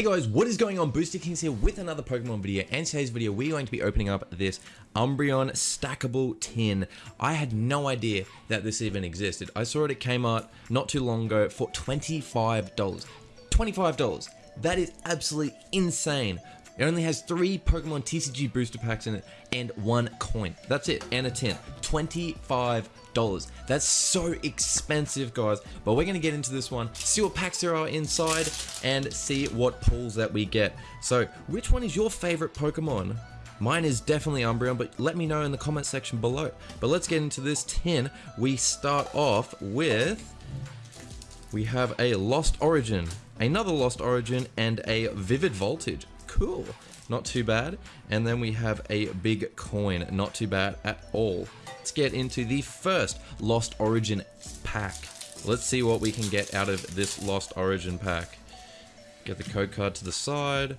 Hey guys, what is going on? Booster Kings here with another Pokemon video, and today's video we're going to be opening up this Umbreon stackable tin. I had no idea that this even existed. I saw it, came out not too long ago for $25. $25! That is absolutely insane. It only has three Pokemon TCG booster packs in it and one coin. That's it, and a tin. 25 dollars. That's so expensive, guys. But we're gonna get into this one, see what packs there are inside, and see what pulls that we get. So, which one is your favorite Pokemon? Mine is definitely Umbreon, but let me know in the comment section below. But let's get into this tin. We start off with... We have a Lost Origin, another Lost Origin, and a Vivid Voltage. Cool. Not too bad. And then we have a big coin. Not too bad at all. Let's get into the first Lost Origin pack. Let's see what we can get out of this Lost Origin pack. Get the code card to the side.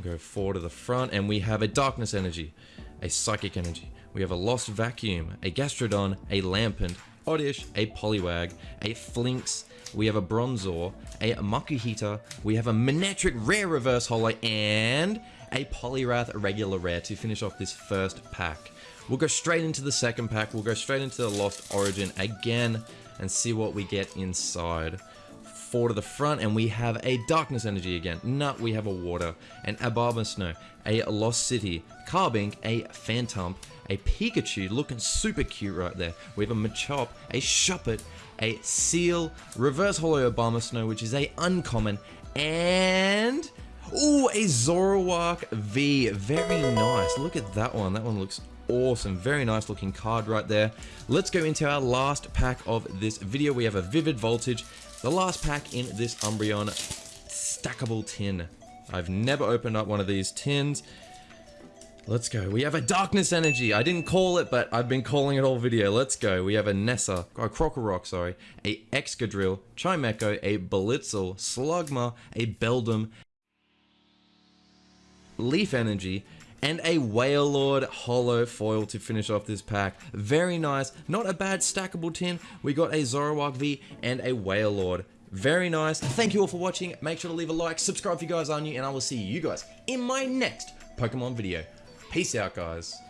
Go four to the front. And we have a Darkness Energy. A Psychic Energy. We have a Lost Vacuum. A Gastrodon. A Lampent. Oddish. A Poliwag. A Flinx, we have a Bronzor, a Makuhita, we have a Manectric Rare Reverse Holo, and a Poliwrath Regular Rare to finish off this first pack. We'll go straight into the second pack, we'll go straight into the Lost Origin again, and see what we get inside. Four to the front, and we have a Darkness Energy again. Nut, we have a Water, an Abomasnow, a Lost City, Carbink, a Phantump, a Pikachu looking super cute right there. We have a Machop, a Shuppet, a Seel, Reverse Holo Abomasnow, which is a uncommon, and... Ooh, a Zoroark V. Very nice. Look at that one. That one looks awesome. Very nice looking card right there. Let's go into our last pack of this video. We have a Vivid Voltage, the last pack in this Umbreon stackable tin. I've never opened up one of these tins. Let's go. We have a Darkness Energy. I didn't call it, but I've been calling it all video. Let's go. We have a Nessa, a Krokorok, sorry, a Excadrill, Chimecho, a Blitzle, Slugma, a Beldum, Leaf Energy, and a Wailord Holo Foil to finish off this pack. Very nice. Not a bad stackable tin. We got a Zoroark V and a Wailord. Very nice. Thank you all for watching. Make sure to leave a like, subscribe if you guys are new, and I will see you guys in my next Pokemon video. Peace out, guys.